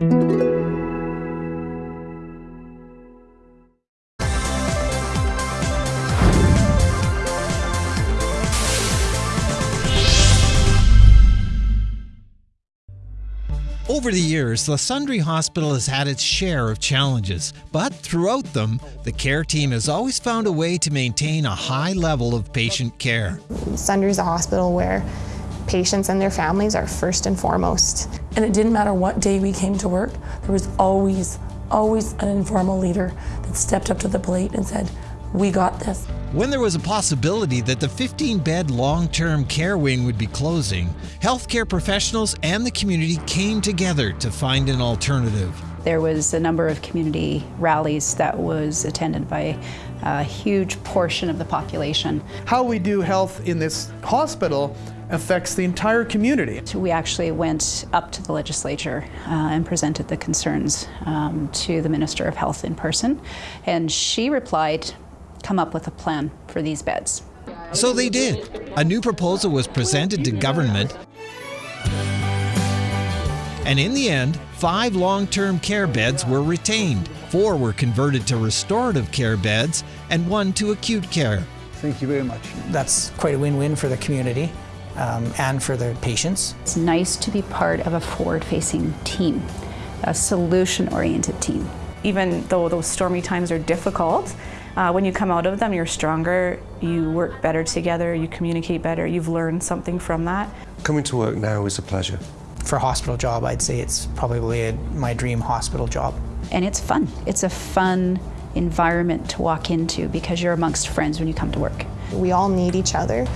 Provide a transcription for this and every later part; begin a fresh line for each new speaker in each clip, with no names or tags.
Over the years, the Sundre Hospital has had its share of challenges, but throughout them, the care team has always found a way to maintain a high level of patient care.
Sundre is a hospital where patients and their families are first and foremost.
And it didn't matter what day we came to work, there was always, always an informal leader that stepped up to the plate and said, we got this.
When there was a possibility that the 15 bed long term care wing would be closing, healthcare professionals and the community came together to find an alternative.
There was a number of community rallies that was attended by a huge portion of the population.
How we do health in this hospital affects the entire community.
We actually went up to the legislature uh, and presented the concerns um, to the Minister of Health in person, and she replied, come up with a plan for these beds.
So they did. A new proposal was presented to government. And in the end, five long term care beds were retained. Four were converted to restorative care beds, and one to acute care.
Thank you very much.
That's quite a win win for the community um, and for the patients.
It's nice to be part of a forward facing team, a solution oriented team.
Even though those stormy times are difficult, uh, when you come out of them, you're stronger, you work better together, you communicate better, you've learned something from that.
Coming to work now is a pleasure.
For a hospital job, I'd say it's probably a, my dream hospital job.
And it's fun. It's a fun environment to walk into because you're amongst friends when you come to work.
We all need each other,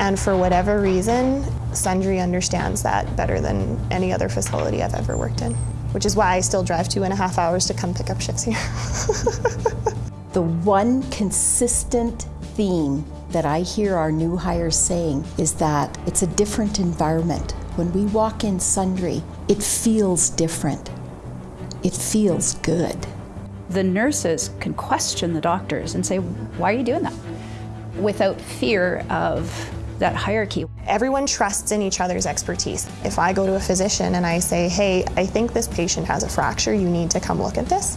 and for whatever reason, Sundre understands that better than any other facility I've ever worked in, which is why I still drive two and a half hours to come pick up shifts here.
the one consistent theme that I hear our new hires saying is that it's a different environment. When we walk in Sundre, it feels different. It feels good.
The nurses can question the doctors and say, why are you doing that? Without fear of that hierarchy.
Everyone trusts in each other's expertise. If I go to a physician and I say, hey, I think this patient has a fracture, you need to come look at this,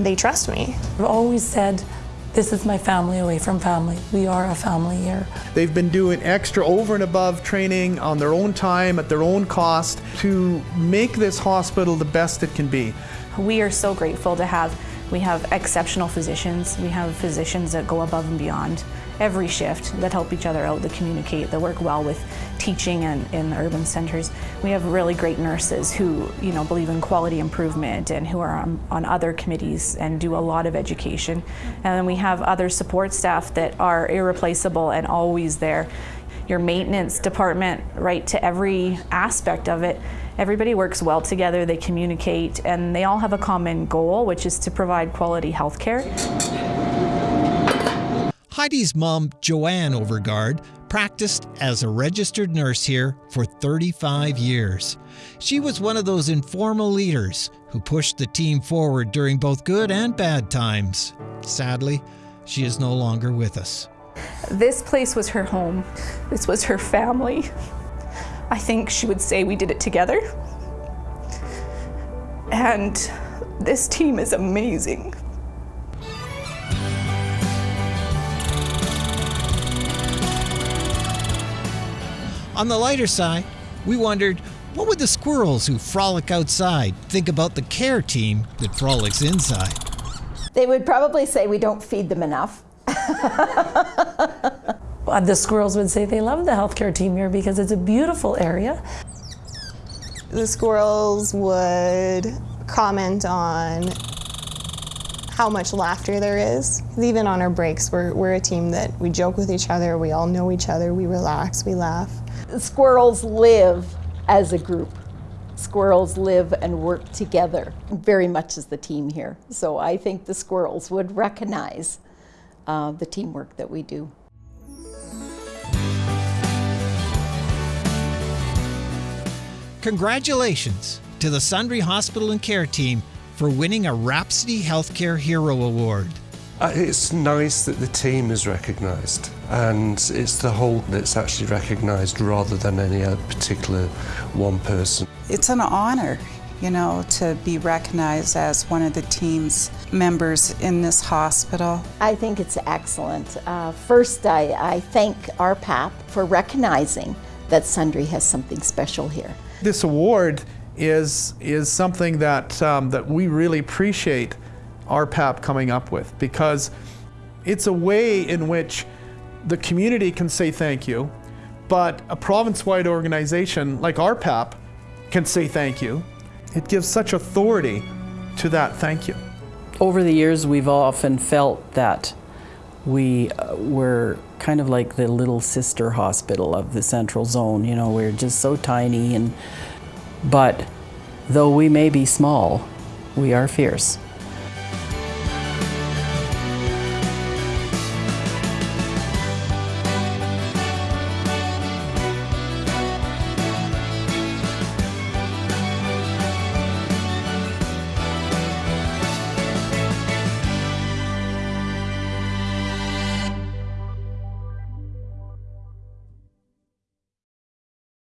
they trust me.
I've always said, this is my family away from family. We are a family here.
They've been doing extra over and above training on their own time, at their own cost, to make this hospital the best it can be.
We are so grateful to have, we have exceptional physicians. We have physicians that go above and beyond every shift that help each other out, that communicate, that work well with teaching and in the urban centers. We have really great nurses who you know believe in quality improvement and who are on, on other committees and do a lot of education. And then we have other support staff that are irreplaceable and always there. Your maintenance department, right to every aspect of it, everybody works well together, they communicate, and they all have a common goal, which is to provide quality health care.
Heidi's mom, Joanne Overgaard, practiced as a registered nurse here for 35 years. She was one of those informal leaders who pushed the team forward during both good and bad times. Sadly, she is no longer with us.
This place was her home. This was her family. I think she would say we did it together. And this team is amazing.
On the lighter side, we wondered what would the squirrels who frolic outside think about the care team that frolics inside?
They would probably say we don't feed them enough.
Uh, the squirrels would say they love the healthcare team here because it's a beautiful area.
The squirrels would comment on how much laughter there is. Even on our breaks, we're, we're a team that we joke with each other, we all know each other, we relax, we laugh
squirrels live as a group. Squirrels live and work together very much as the team here. So I think the squirrels would recognize uh, the teamwork that we do.
Congratulations to the Sundre Hospital and Care team for winning a Rhapsody Healthcare Hero Award.
Uh, it's nice that the team is recognised and it's the whole that's actually recognised rather than any particular one person.
It's an honour
you know, to be recognized as one of the team's members in this hospital.
I think it's excellent. Uh, first, I, I thank RPAP for recognizing that Sundre has something special here.
This award is, is something that, um, that we really appreciate RPAP coming up with because it's a way in which the community can say thank you, but a province-wide organization like RPAP can say thank you. It gives such authority to that thank you.
Over the years, we've often felt that we uh, were kind of like the little sister hospital of the central zone. You know, we're just so tiny, and but though we may be small, we are fierce.